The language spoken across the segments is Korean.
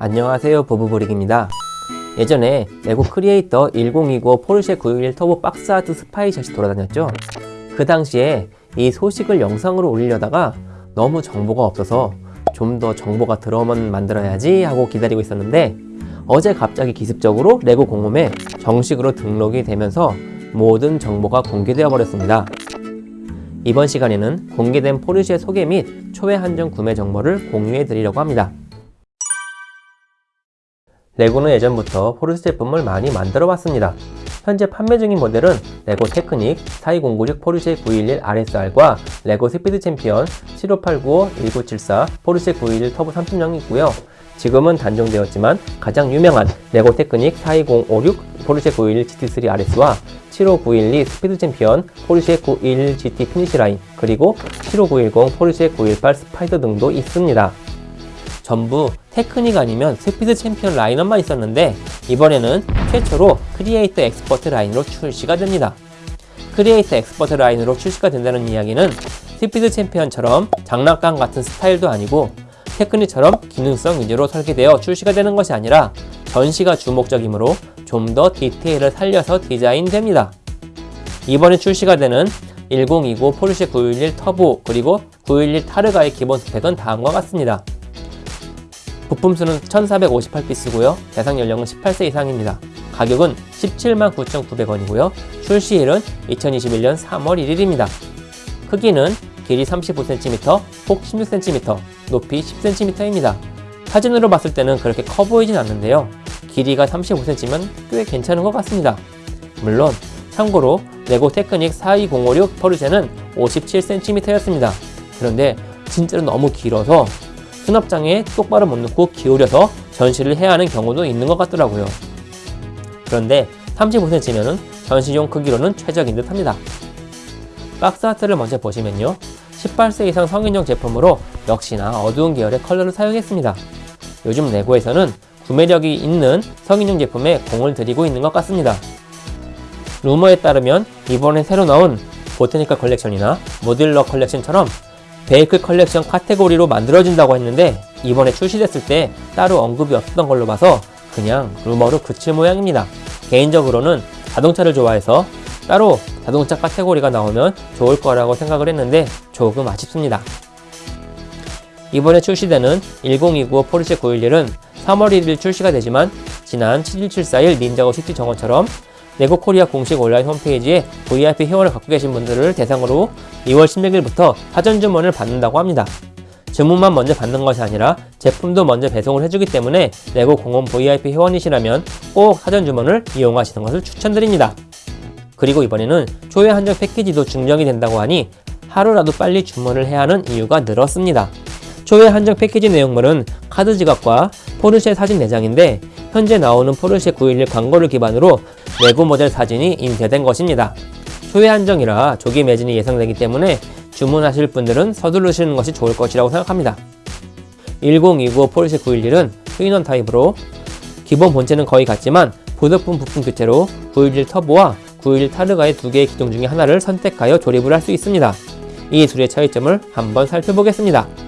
안녕하세요 부부브릭입니다. 예전에 레고 크리에이터 1020 포르쉐 911 터보 box art spy shot이 돌아다녔죠. 그 당시에 이 소식을 영상으로 올리려다가 너무 정보가 없어서 좀 더 정보가 들어오면 만들어야지 하고 기다리고 있었는데 어제 갑자기 기습적으로 레고 공홈에 정식으로 등록이 되면서 모든 정보가 공개되어 버렸습니다. 이번 시간에는 공개된 포르쉐 소개 및 초회 한정 구매 정보를 공유해 드리려고 합니다 레고는 예전부터 포르쉐 제품을 많이 만들어 왔습니다. 현재 판매 중인 모델은 레고 테크닉 42096 포르쉐 911 RSR과 레고 스피드 챔피언 75895 1974 포르쉐 911 터보 30이 있고요. 지금은 단종되었지만 가장 유명한 레고 테크닉 42056 포르쉐 911 GT3 RS와 75912 스피드 챔피언 포르쉐 911 GT 피니시 라인 그리고 75910 포르쉐 918 스파이더 등도 있습니다. 전부 테크닉 아니면 스피드 챔피언 라인업만 있었는데 이번에는 최초로 크리에이터 엑스퍼트 라인으로 출시가 됩니다. 크리에이터 엑스퍼트 라인으로 출시가 된다는 이야기는 스피드 챔피언처럼 장난감 같은 스타일도 아니고 테크닉처럼 기능성 위주로 설계되어 출시가 되는 것이 아니라 전시가 주목적이므로 좀 더 디테일을 살려서 디자인됩니다. 이번에 출시가 되는 1020 포르쉐 911 터보 그리고 911 타르가의 기본 스펙은 다음과 같습니다. 부품 수는 1458피스고요. 대상 연령은 18세 이상입니다. 가격은 17만 9,900원이고요. 출시일은 2021년 3월 1일입니다. 크기는 길이 35cm, 폭 16cm, 높이 10cm입니다. 사진으로 봤을 때는 그렇게 커 보이진 않는데요. 길이가 35cm면 꽤 괜찮은 것 같습니다. 물론 참고로 레고 테크닉 42056 포르쉐는 57cm였습니다. 그런데 진짜로 너무 길어서 수납장에 똑바로 못 넣고 기울여서 전시를 해야 하는 경우도 있는 것 같더라고요. 그런데 35cm면 전시용 크기로는 최적인 듯 합니다. box art를 먼저 보시면요. 18세 이상 성인용 제품으로 역시나 어두운 계열의 컬러를 사용했습니다. 요즘 레고에서는 구매력이 있는 성인용 제품에 공을 들이고 있는 것 같습니다. 루머에 따르면 이번에 새로 나온 botanical 컬렉션이나 modular 컬렉션처럼 vehicle 컬렉션 카테고리로 만들어진다고 했는데 이번에 출시됐을 때 따로 언급이 없었던 걸로 봐서 그냥 루머로 그칠 모양입니다. 개인적으로는 자동차를 좋아해서 따로 자동차 카테고리가 나오면 좋을 거라고 생각을 했는데 조금 아쉽습니다. 이번에 출시되는 1029 포르쉐 911은 3월 1일 출시가 되지만 지난 71741 닌자고 시티 정원처럼 레고 코리아 공식 온라인 홈페이지에 VIP 회원을 갖고 계신 분들을 대상으로 2월 16일부터 사전 주문을 받는다고 합니다. 주문만 먼저 받는 것이 아니라 제품도 먼저 배송을 해주기 때문에 레고 공홈 VIP 회원이시라면 꼭 사전 주문을 이용하시는 것을 추천드립니다. 그리고 이번에는 초회 한정 패키지도 증정이 된다고 하니 하루라도 빨리 주문을 해야 하는 이유가 늘었습니다. 초회 한정 패키지 내용물은 카드 지갑과 포르쉐 사진 네 장인데 현재 나오는 포르쉐 911 광고를 기반으로 레고 모델 사진이 인쇄된 것입니다. 초회 한정이라 조기 매진이 예상되기 때문에 주문하실 분들은 서두르시는 것이 좋을 것이라고 생각합니다. 1029 포르쉐 911은 two in one 타입으로 기본 본체는 거의 같지만 부속품 부품 교체로 911 터보와 911 타르가의 두 개의 기종 중에 하나를 선택하여 조립을 할 수 있습니다. 이 둘의 차이점을 한번 살펴보겠습니다.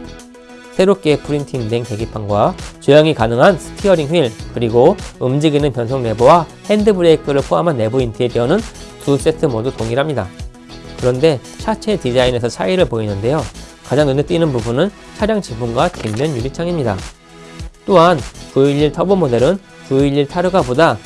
새롭게 프린팅된 계기판과 조향이 가능한 steering wheel 그리고 움직이는 변속 레버와 핸드브레이크를 포함한 내부 인테리어는 두 세트 모두 동일합니다. 그런데 차체 디자인에서 차이를 보이는데요. 가장 눈에 띄는 부분은 차량 지붕과 뒷면 유리창입니다. 또한 911 터보 모델은 911 타르가보다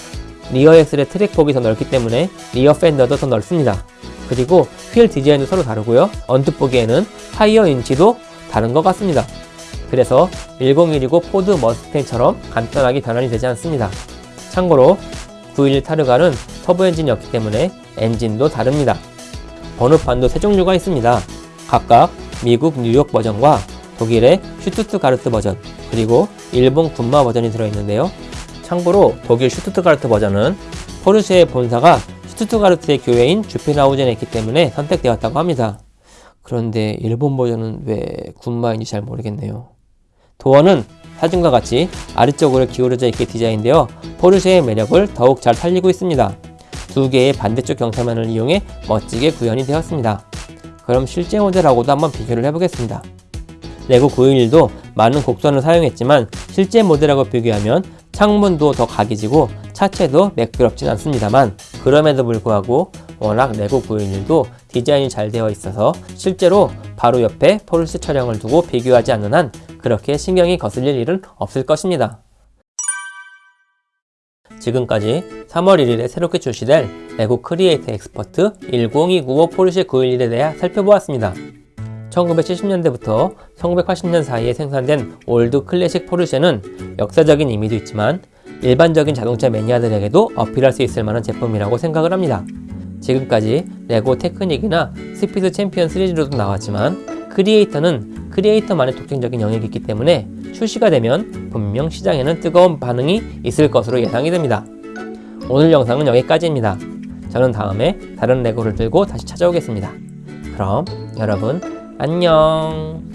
rear axle의 트랙 폭이 더 넓기 때문에 rear 펜더도 더 넓습니다. 그리고 휠 디자인도 서로 다르고요. 언뜻 보기에는 타이어 인치도 다른 것 같습니다. 그래서 1019 포드 머스탱처럼 간단하게 변환이 되지 않습니다. 참고로 911 타르가는 터보 엔진이었기 때문에 엔진도 다릅니다. 번호판도 세 종류가 있습니다. 각각 미국 뉴욕 버전과 독일의 슈투트가르트 버전, 그리고 일본 군마 버전이 들어있는데요. 참고로 독일 슈투트가르트 버전은 포르쉐의 본사가 슈투트가르트의 교외인 주펜하우젠에 있기 때문에 선택되었다고 합니다. 그런데 일본 버전은 왜 군마인지 잘 모르겠네요. 도어는 사진과 같이 아래쪽으로 기울어져 있게 디자인되어 포르쉐의 매력을 더욱 잘 살리고 있습니다. 두 개의 반대쪽 경사면을 이용해 멋지게 구현이 되었습니다. 그럼 실제 모델하고도 한번 비교를 해보겠습니다. 레고 911도 많은 곡선을 사용했지만 실제 모델하고 비교하면 창문도 더 각이지고 차체도 매끄럽진 않습니다만 그럼에도 불구하고 워낙 레고 911도 디자인이 잘 되어 있어서 실제로 바로 옆에 포르쉐 차량을 두고 비교하지 않는 한 그렇게 신경이 거슬릴 일은 없을 것입니다. 지금까지 3월 1일에 새롭게 출시될 레고 크리에이터 엑스퍼트 10295 포르쉐 911에 대해 살펴보았습니다. 1970년대부터 1980년 사이에 생산된 old classic 포르쉐는 역사적인 의미도 있지만 일반적인 자동차 매니아들에게도 어필할 수 있을 만한 제품이라고 생각을 합니다. 지금까지 레고 테크닉이나 스피드 챔피언 시리즈로도 나왔지만 크리에이터는 크리에이터만의 독창적인 영역이 있기 때문에 출시가 되면 분명 시장에는 뜨거운 반응이 있을 것으로 예상이 됩니다. 오늘 영상은 여기까지입니다. 저는 다음에 다른 레고를 들고 다시 찾아오겠습니다. 그럼 여러분 안녕